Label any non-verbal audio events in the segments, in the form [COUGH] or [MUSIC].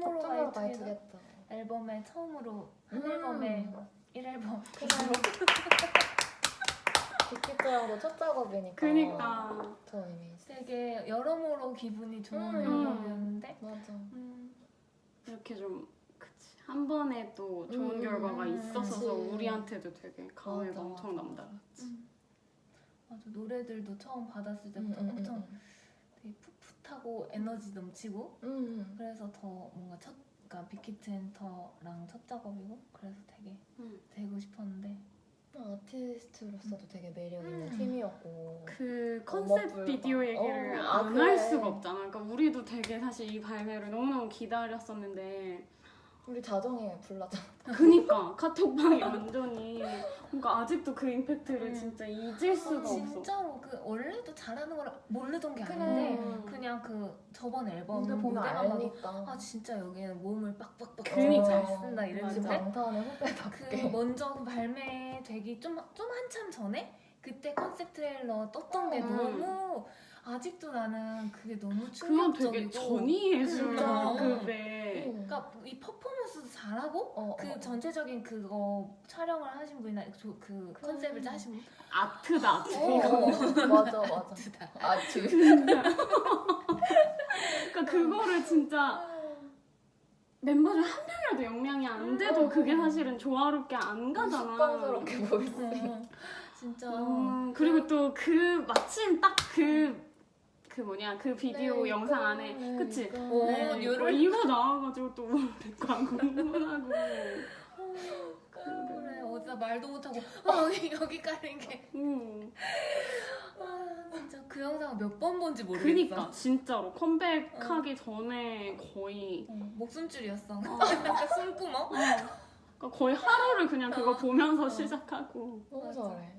투모로우바이 투게더. 앨범에 처음으로 한 음. 앨범에 1앨범 [LAUGHS] 빅히트랑도 첫 작업이니까. 그니까. 되게 여러모로 기분이 좋은 음. 앨범이었는데 맞아. 음, 이렇게 좀 그치 한 번에 또 좋은 음, 결과가 음, 있었어서 그치. 우리한테도 되게 감회가 맞아, 엄청. 남다. 음. 맞아 노래들도 처음 받았을 음, 때부터 음, 엄청 음, 풋풋하고 에너지 넘치고 음. 음. 그래서 더 뭔가 첫 그러니까 빅히트 엔터랑 첫 작업이고 그래서 되게 음. 되고 싶었는데 아티스트로서도 되게 매력 있는 음. 팀이었고. 그 어머, 컨셉 불가. 비디오 얘기를 어, 아, 안 그래. 할 수가 없잖아. 그러니까 우리도 되게 사실 이 발매를 너무너무 기다렸었는데 우리 자정에 불렀잖아. 그니까 카톡방이 [LAUGHS] 완전히 그러니까 아직도 그 임팩트를 음. 진짜 잊을 수가 없어. 진짜로 그 원래도 잘하는 걸 모르던 게 아닌데 그래. 그냥 그 저번 앨범 보면 봐도 알니까. 아 진짜 여기는 몸을 빡빡빡 그니까. 잘 쓴다 이랬는데 방탄의 그 후배답게. 먼저 그 발매되기 좀, 좀 한참 전에 그때 컨셉 트레일러 떴던 게 음. 너무 아직도 나는 그게 너무 그건 충격적이고 되게 전이의 진짜. 술급에 음. 그 러니까 이 퍼포먼스도 잘하고 어, 그 어. 전체적인 그거 촬영을 하신 분이나 그, 그. 컨셉을 짜신 분 아트다 아트. 어, 어, 맞아 맞아. 진짜 아주. 그러니까 그거를 진짜 멤버 중 한 명이라도 역량이 안 돼도 그게 사실은 조화롭게 안 가잖아. 습관스럽게 보였어. 음, 진짜 음, 그리고 또 그 마침 딱 그 그 뭐냐 그 비디오 네, 영상 안에 네, 그치? 그러니까. 오, 네, 이거, 이거 나와가지고 또 광고 흥분하고 그래 어디다 말도 못하고 [LAUGHS] 어, 여기 여기 깔린 게 음. 아, 진짜 그 영상 몇 번 본지 모르겠어 그니까 진짜로 컴백하기 전에 거의 어, 목숨줄이었어 어, [LAUGHS] 숨구멍 어. 그러니까 거의 하루를 그냥 그거 어. 보면서 어. 시작하고 너무 맞아. 잘해.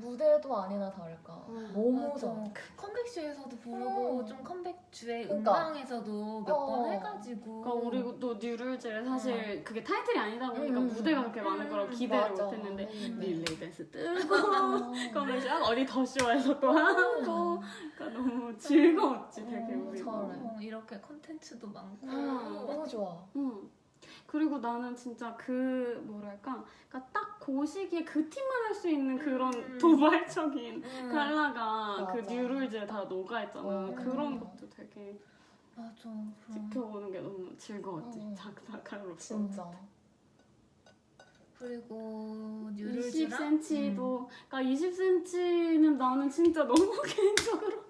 무대도 아니나 다를까. 음, 너무 맞아. 잘해. 컴백쇼에서도 부르고 음. 좀 컴백 주에 그러니까. 음방에서도 몇 번 어. 해가지고 그러니까 우리 또 New Rules를 사실 그게 타이틀이 아니다 보니까 음. 무대가 그렇게 많을 거라고 음, 기대를 맞아. 못했는데 음. 릴레이 댄스 뜨고 [LAUGHS] 아. 그러면 어디 더 쇼에서 또 하고 그러니까 너무 즐거웠지 되게 음, 우리 잘해. 어, 이렇게 컨텐츠도 많고 음. 너무 좋아. 음. 그리고 나는 진짜 그 뭐랄까 그러니까 딱 그 시기에 그 팀만 할 수 있는 그런 음. 도발적인 음, 그 맞아. New Rules에 다 녹아있잖아 음. 그런 것도 되게 맞아. 지켜보는 게 너무 즐거웠지 음. 작사가로서 진짜. 그리고 뉴럴즈랑 20cm도 그러니까 20cm는 나는 진짜 너무 [LAUGHS] 개인적으로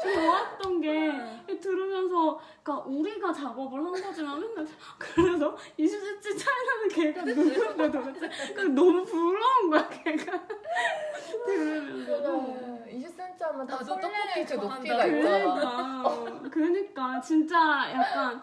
좋았던 게 들으면서 그러니까 우리가 작업을 한 거지만 맨날 그래서 20cm 차이 나는 걔가 누군데 도대체 그러니까 너무 부러운 거야 걔가. 들으면서 그래. 20cm 하면 다그 떡볶이 높이가 있잖아. 그러니까. 그러니까 진짜 약간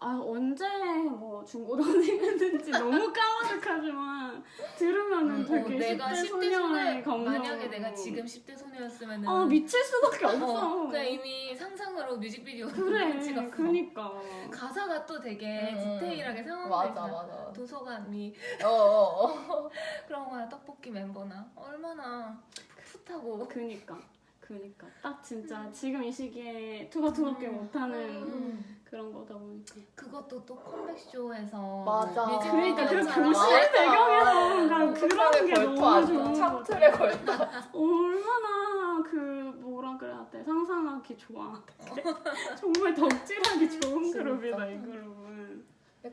아 언제 뭐 중고등생이었는지 너무 [LAUGHS] 까마득하지만 들으면은 음, 되게 어, 내가 10대 10대 소녀의 소녀 감성 만약에 내가 지금 10대 소녀였으면 은 아 미칠 수밖에 없어 어, 그냥 이미 상상으로 뮤직비디오 그래 [LAUGHS] 찍었어 그니까 가사가 또 되게 음. 디테일하게 상황이 맞아. 맞아. 도서관이 어어 어. [LAUGHS] 그런 거야 떡볶이 멤버나 얼마나 풋풋하고 그니까 그니까 딱 진짜 지금 이 시기에 투박투박게 음. 못하는 음. 그런 거다 보니까 그것도 또 컴백쇼에서 맞아. 그러니까 그 교실. 배경에서 그냥 그런 게 너무 좋은 창틀에. 걸터. [LAUGHS] 얼마나 그 뭐라 그래야 돼 상상하기 좋아 [LAUGHS] 정말 덕질하기 좋은. 그룹이다 이 그룹은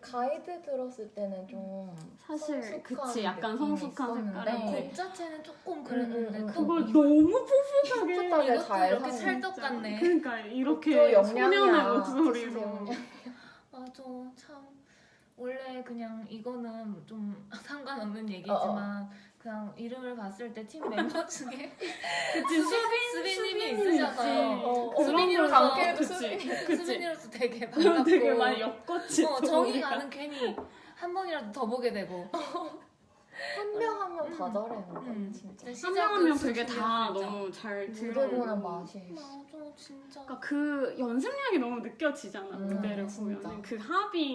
가이드 들었을 때는 좀 사실 그치 약간 성숙한 색깔인데 곡 자체는 조금 그랬는데 음, 음, 또 그걸 너무 [LAUGHS] 풋풋하게 풋풋하게 잘 [LAUGHS] 이렇게 산- 찰떡 같네. 그러니까 또 이렇게. 소년의 목소리로. [LAUGHS] 맞아 참. 원래 그냥 이거는 좀 상관없는 얘기지만 그냥 이름을 봤을 때 팀 멤버 [LAUGHS] 중에 그치 수빈 수빈님이 있으셔서. 어, 그런 수빈이로서 걸로 관계도 그치 수빈이. 그치 수빈이로서 되게 반갑고 되게 많이 엮었지 어, 또 정이. 가는 괜히 한 번이라도 더 보게 되고 한 명 한 명다 음. 잘해요. 음. 진짜. 한 명 한 명 되게 다. 너무 잘 무대 들어오고 보는 맛이. 맞아 진짜 그러니까 그 연습량이 너무 느껴지잖아 음, 무대를. 보면 그 합이